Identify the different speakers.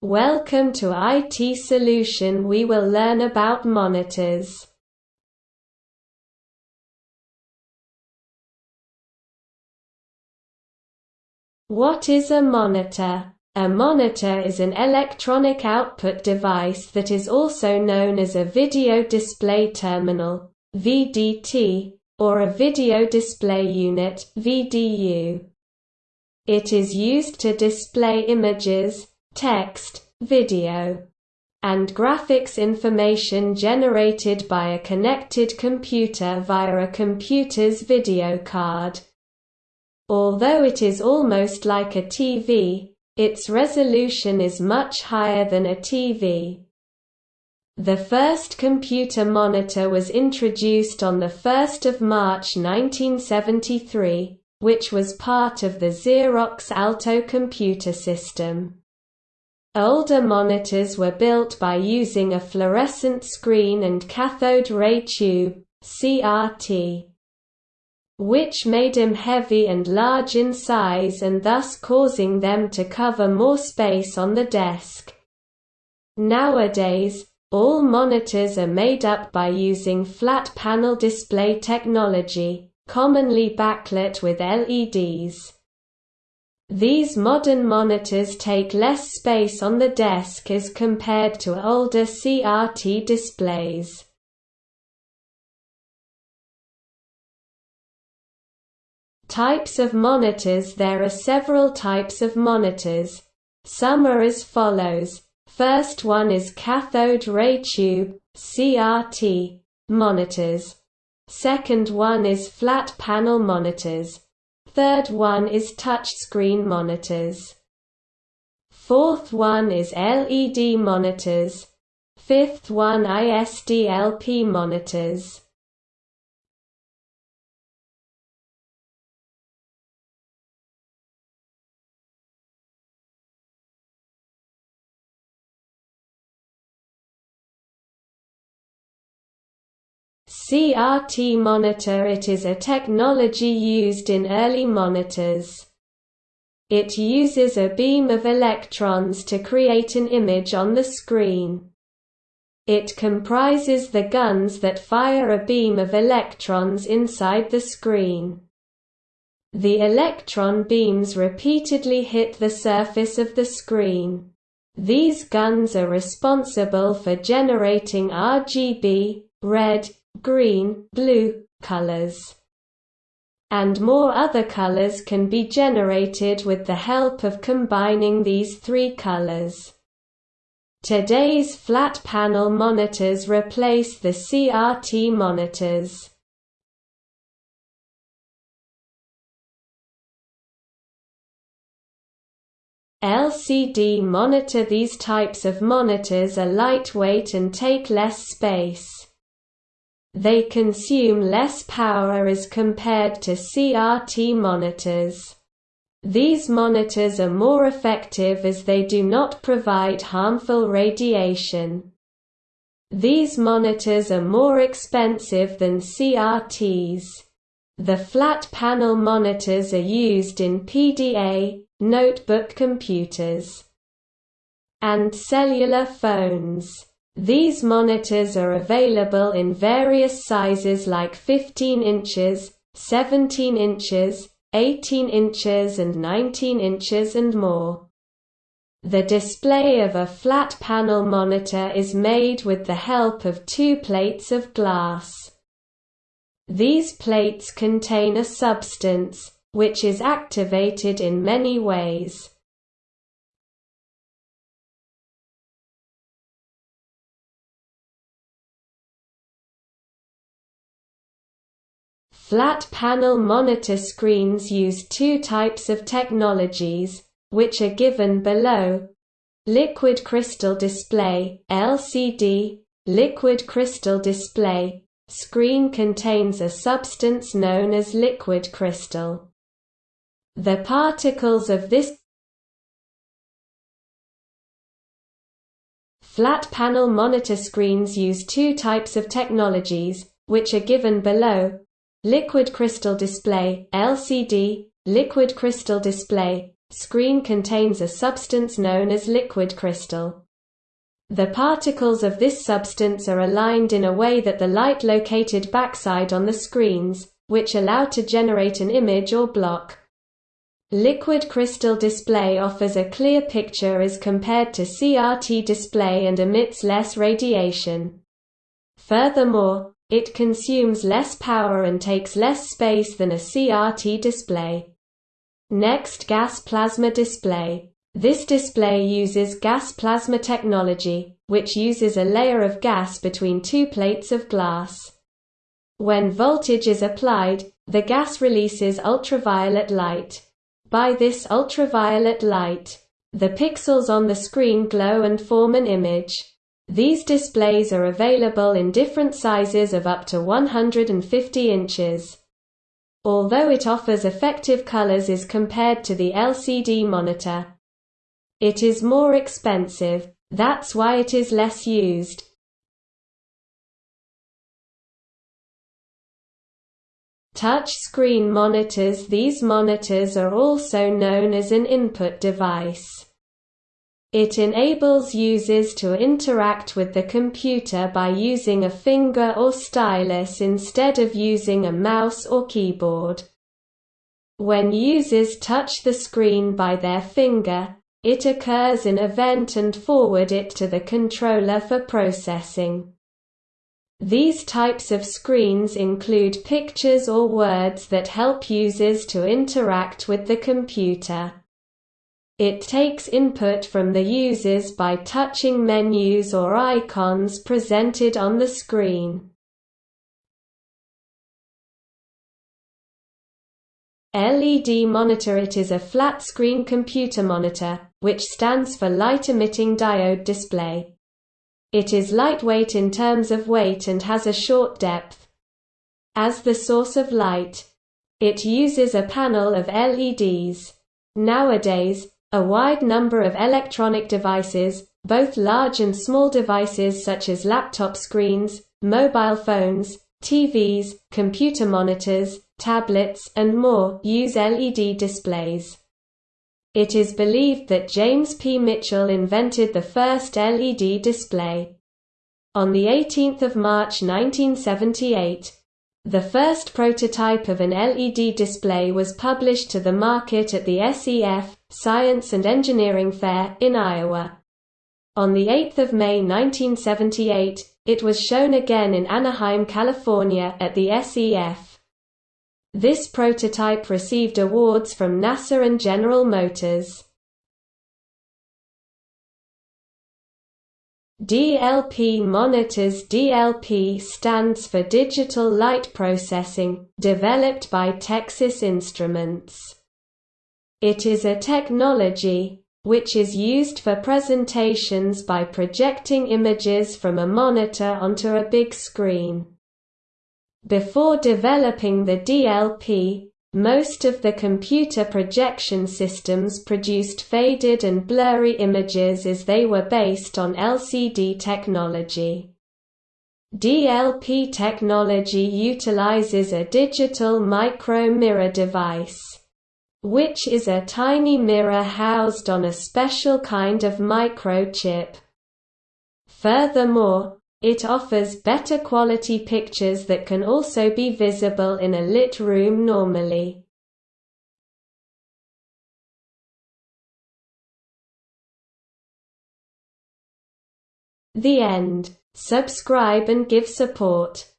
Speaker 1: Welcome to IT Solution we will learn about monitors. What is a monitor? A monitor is an electronic output device that is also known as a video display terminal VDT, or a video display unit VDU. It is used to display images, text, video, and graphics information generated by a connected computer via a computer's video card. Although it is almost like a TV, its resolution is much higher than a TV. The first computer monitor was introduced on 1 March 1973, which was part of the Xerox Alto computer system. Older monitors were built by using a fluorescent screen and cathode ray tube CRT, which made them heavy and large in size and thus causing them to cover more space on the desk. Nowadays, all monitors are made up by using flat panel display technology, commonly backlit with LEDs. These modern monitors take less space on the desk as compared to older CRT displays. Types of monitors There are several types of monitors. Some are as follows. First one is cathode ray tube CRT monitors. Second one is flat panel monitors. Third one is touchscreen monitors. Fourth one is LED monitors. Fifth one is ISDLP monitors. CRT monitor It is a technology used in early monitors. It uses a beam of electrons to create an image on the screen. It comprises the guns that fire a beam of electrons inside the screen. The electron beams repeatedly hit the surface of the screen. These guns are responsible for generating RGB, red, green, blue colors. And more other colors can be generated with the help of combining these three colors. Today's flat panel monitors replace the CRT monitors. LCD monitor These types of monitors are lightweight and take less space. They consume less power as compared to CRT monitors. These monitors are more effective as they do not provide harmful radiation. These monitors are more expensive than CRTs. The flat panel monitors are used in PDA, notebook computers, and cellular phones. These monitors are available in various sizes like 15 inches, 17 inches, 18 inches and 19 inches and more. The display of a flat panel monitor is made with the help of two plates of glass. These plates contain a substance, which is activated in many ways. Flat panel monitor screens use two types of technologies, which are given below. Liquid crystal display LCD, liquid crystal display screen contains a substance known as liquid crystal. The particles of this Flat panel monitor screens use two types of technologies, which are given below. Liquid crystal display LCD liquid crystal display screen contains a substance known as liquid crystal. The particles of this substance are aligned in a way that the light located backside on the screens, which allow to generate an image or block. Liquid crystal display offers a clear picture as compared to CRT display and emits less radiation. Furthermore, it consumes less power and takes less space than a CRT display. Next gas plasma display. This display uses gas plasma technology, which uses a layer of gas between two plates of glass. When voltage is applied, the gas releases ultraviolet light. By this ultraviolet light, the pixels on the screen glow and form an image. These displays are available in different sizes of up to 150 inches. Although it offers effective colors as compared to the LCD monitor, it is more expensive, that's why it is less used. Touch screen monitors These monitors are also known as an input device. It enables users to interact with the computer by using a finger or stylus instead of using a mouse or keyboard. When users touch the screen by their finger, it occurs an event and forward it to the controller for processing. These types of screens include pictures or words that help users to interact with the computer. It takes input from the users by touching menus or icons presented on the screen. LED monitor It is a flat-screen computer monitor, which stands for light-emitting diode display. It is lightweight in terms of weight and has a short depth. As the source of light, it uses a panel of LEDs. Nowadays, a wide number of electronic devices, both large and small devices such as laptop screens, mobile phones, TVs, computer monitors, tablets, and more, use LED displays. It is believed that James P. Mitchell invented the first LED display. On 18 March 1978, the first prototype of an LED display was published to the market at the SEF, Science and Engineering Fair, in Iowa. On 8 May 1978, it was shown again in Anaheim, California, at the SEF. This prototype received awards from NASA and General Motors. DLP monitors DLP stands for Digital Light Processing, developed by Texas Instruments. It is a technology, which is used for presentations by projecting images from a monitor onto a big screen. Before developing the DLP, most of the computer projection systems produced faded and blurry images as they were based on LCD technology. DLP technology utilizes a digital micro-mirror device, which is a tiny mirror housed on a special kind of microchip. Furthermore, it offers better quality pictures that can also be visible in a lit room normally. The end. Subscribe and give support.